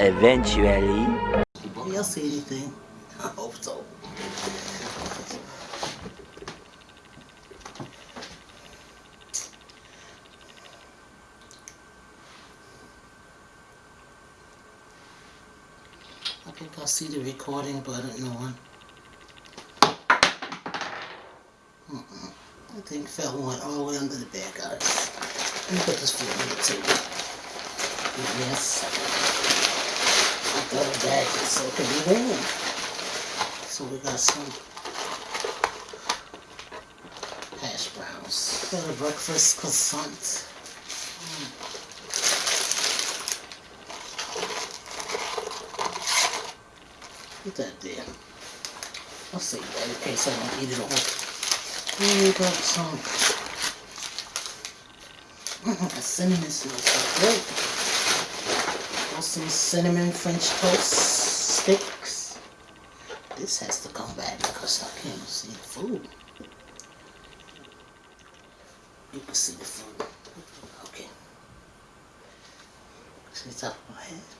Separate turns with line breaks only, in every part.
Eventually.
Y'all see anything? I hope so. I think I'll see the recording button on. Mm-mm. I think fell went all the way under the bed, guys. Let me put this food on the table. Yes. The bag so it could be warm. So we got some hash browns. Got a breakfast croissant. Put that there. I'll save that in case I don't eat it all. We got some. Mm, cinnamon smells so great. Some cinnamon French toast sticks. This has to come back because I can't see the food. You can see the food. Okay. See the top of my head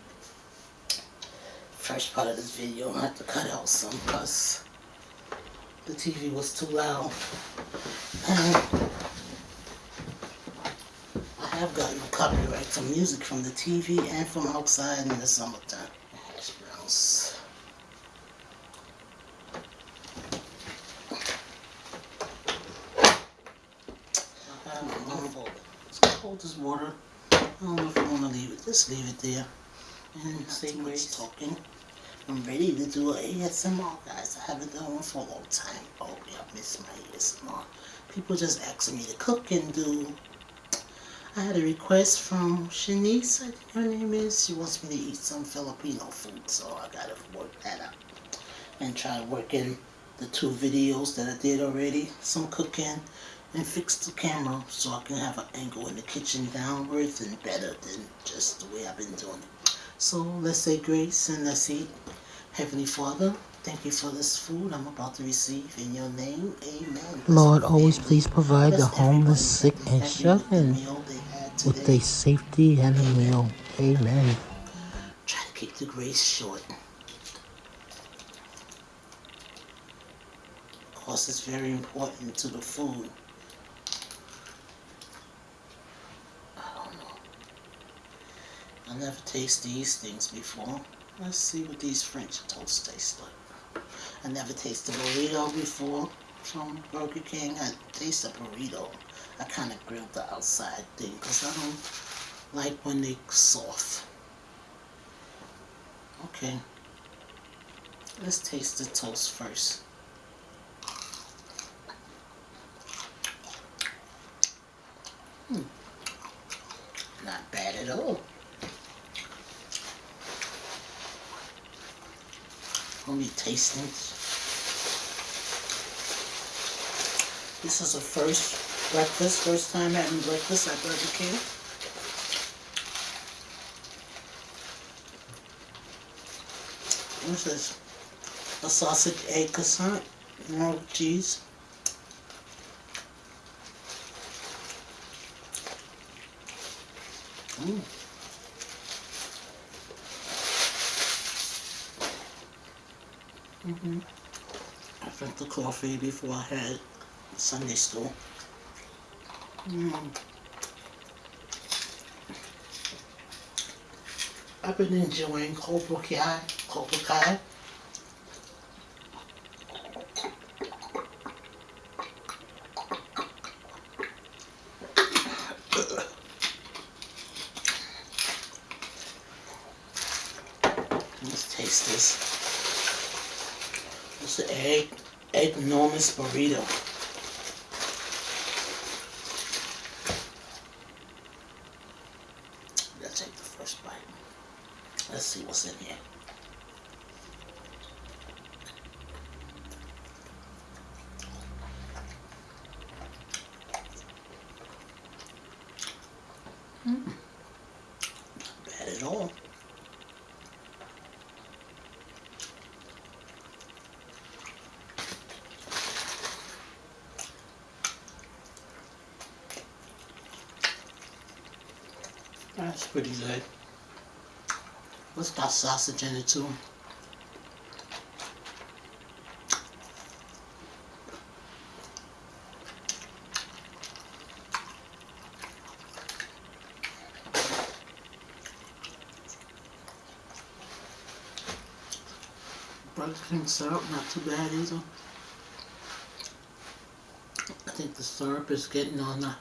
first part of this video, I have to cut out some because the TV was too loud. have gotten copyright some music from the TV and from outside in the summertime. Hash browns. I have one for It's cold as water. I don't know if I want to leave it. Just leave it there. And say much talking. I'm ready to do an ASMR, guys. I haven't done one for a long time. Oh, yeah, I miss my ASMR. People just asking me to cook and do. I had a request from Shanice, I think her name is. She wants me to eat some Filipino food, so I gotta work that out. And try to work in the two videos that I did already. Some cooking and fix the camera so I can have an angle in the kitchen downwards and better than just the way I've been doing it. So let's say grace and let's eat. Heavenly Father, thank you for this food I'm about to receive in your name. Amen.
Lord, always please provide the homeless, sick, and sheltered with a safety and a meal. Amen.
Try to keep the grace short. Of course, it's very important to the food. I don't know. I never tasted these things before. Let's see what these French toast taste like. I never tasted burrito before from Burger King. I taste a burrito. I kind of grilled the outside thing because I don't like when they soft. Okay. Let's taste the toast first. Hmm. Not bad at all. Gonna be tasting. This is a first breakfast, first time having breakfast at Burger King. This? A sausage egg croissant, no cheese. Mm. Mm-hmm. I drank the coffee before I had Sunday school. I've been enjoying Cobra Kai. Cobra Kai. Let's taste this. It's the egg, egg enormous burrito. Let's take the first bite. Let's see what's in here. Mm. Not bad That's pretty good. It's got sausage in it too. Burger King syrup, not too bad either. I think the syrup is getting on the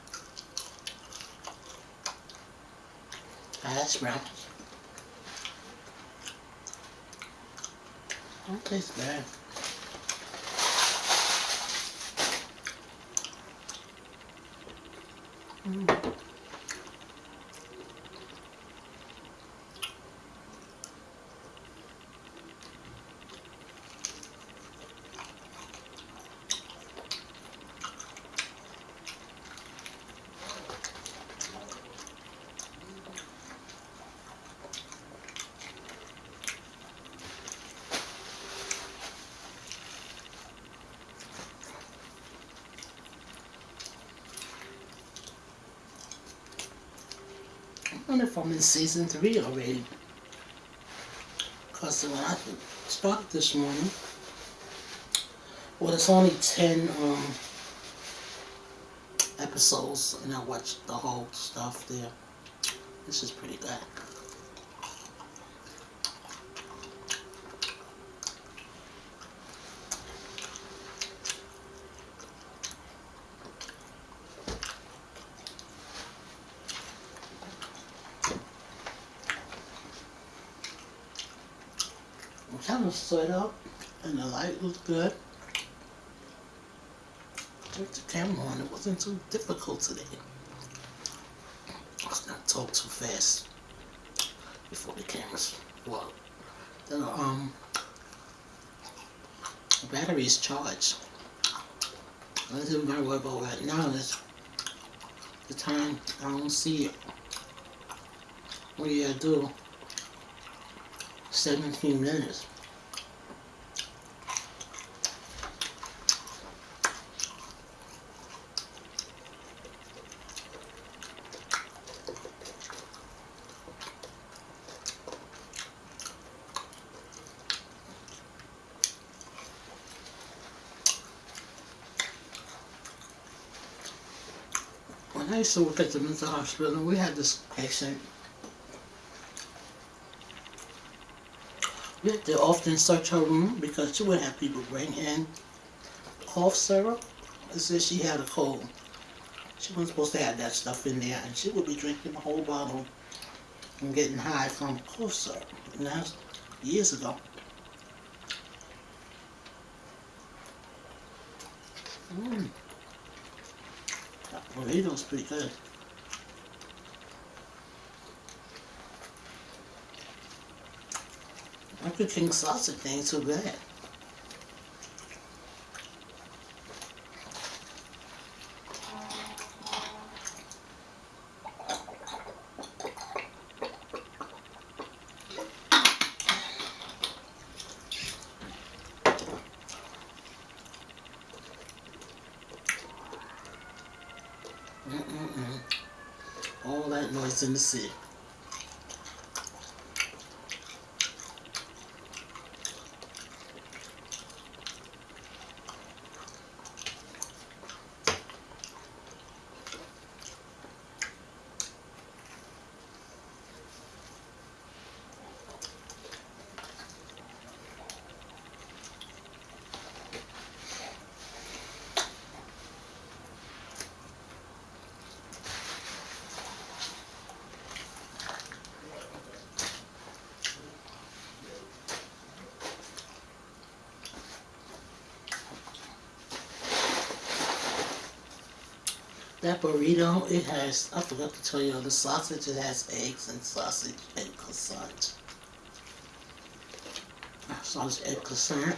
hash browns. Don't taste bad. Mm. Wonder if I'm in season three already. Because when I started this morning, well, it's only 10 um, episodes, and I watched the whole stuff there. This is pretty good. I'm kind of set up, and the light looks good. With the camera on, it wasn't too difficult today. Let's not talk too fast before the cameras well the um the battery is charged. I don't gotta worry about right now is the time I don't see it. What do you do? 17 minutes. I used to work at the mental hospital, and we had this patient We had to often search her room because she would have people bring in cough syrup. It said she had a cold. She wasn't supposed to have that stuff in there, and she would be drinking the whole bottle and getting high from cough syrup. And that's years ago. Mm. Mmm. That burrito's pretty good. Burger King sausage ain't so bad. Mm-mm-mm. All that noise in the city. That burrito, it has, I forgot to tell you, the sausage, it has eggs and sausage and croissant. Sausage, egg, croissant.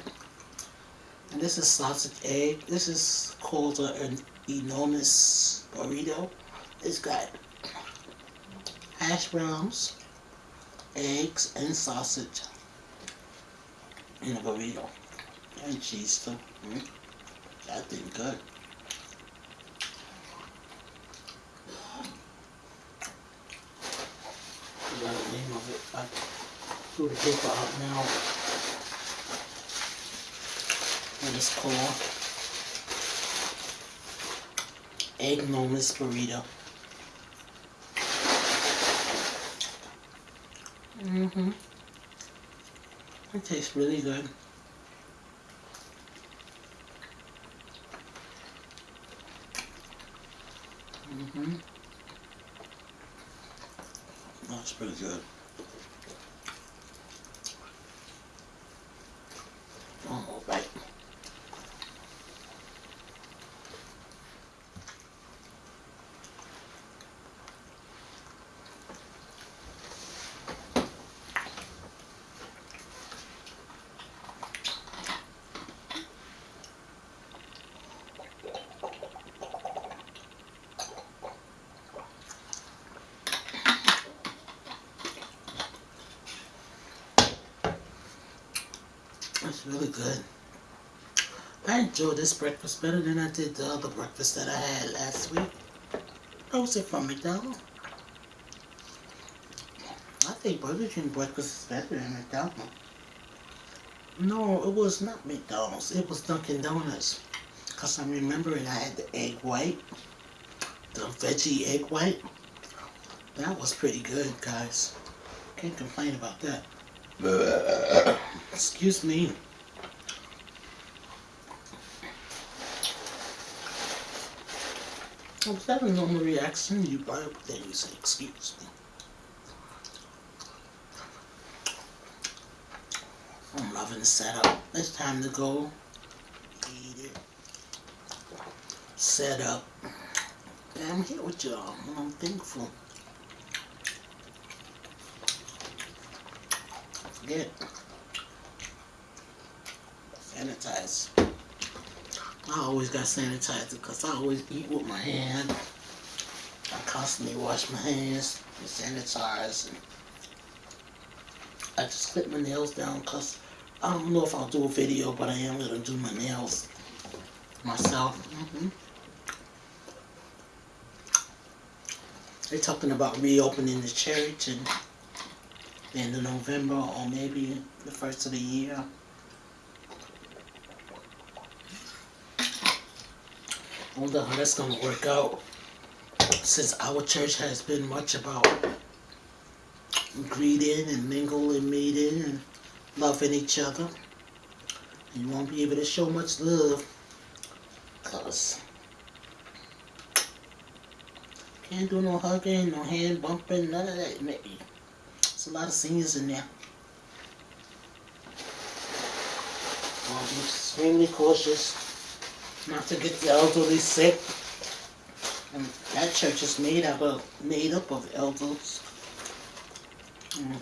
And this is sausage, egg. This is called an enormous burrito. It's got hash browns, eggs, and sausage in a burrito. And cheese too. Mm. That thing good. forgot the name of it. I screw the paper out now. And it's called egg boneless burrito. Mm-hmm. It tastes really good. Mm-hmm. That's pretty good. One more bite. That's really good. I enjoyed this breakfast better than I did the other breakfast that I had last week. That was it from McDonald's. I think Burger King breakfast is better than McDonald's. No, it was not McDonald's. It was Dunkin' Donuts. Because I'm remembering I had the egg white. The veggie egg white. That was pretty good, guys. Can't complain about that. Uh, uh, uh, Excuse me. Was that a normal reaction? You buy up then you say, excuse me. I'm loving the setup. It's time to go eat it. Set up. I'm here with y'all and I'm thankful. Forget. Sanitize. I always got sanitizer because I always eat with my hand. I constantly wash my hands and sanitize. And I just clip my nails down because I don't know if I'll do a video, but I am going to do my nails myself. hmm They're talking about reopening the church and of November or maybe the first of the year. I wonder how that's gonna work out since our church has been much about greeting and mingle and meeting and loving each other. You won't be able to show much love because can't do no hugging, no hand bumping, none of that maybe. There's a lot of seniors in there. I'll be extremely cautious not to get the elderly sick. And that church is made up of made up of elders. Mm.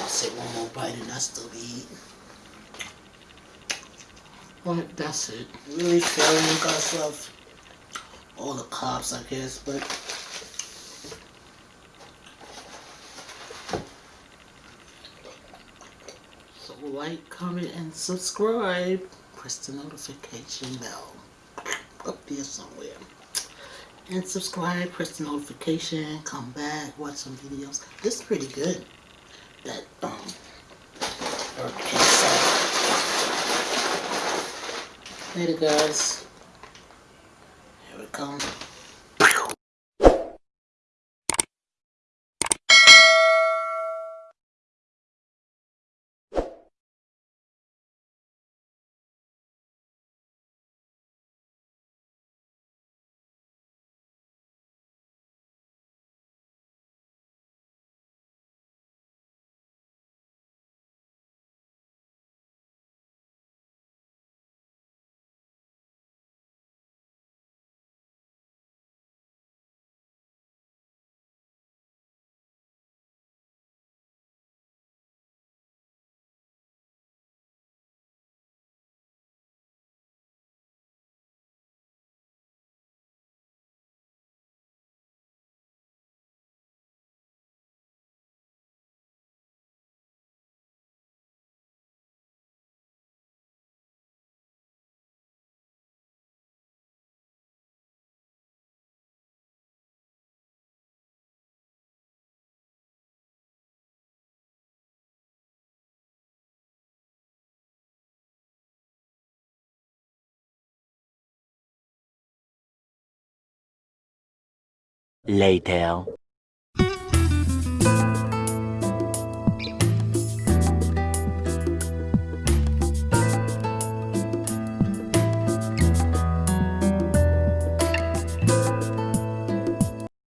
I'll say one more bite and I still eating. But that's it. Really feeling because of all the cops, I guess, but like, comment, and subscribe. Press the notification bell up there somewhere. And subscribe, press the notification, come back, watch some videos. This is pretty good. That um King sauce. Later guys. Here it comes.
Later.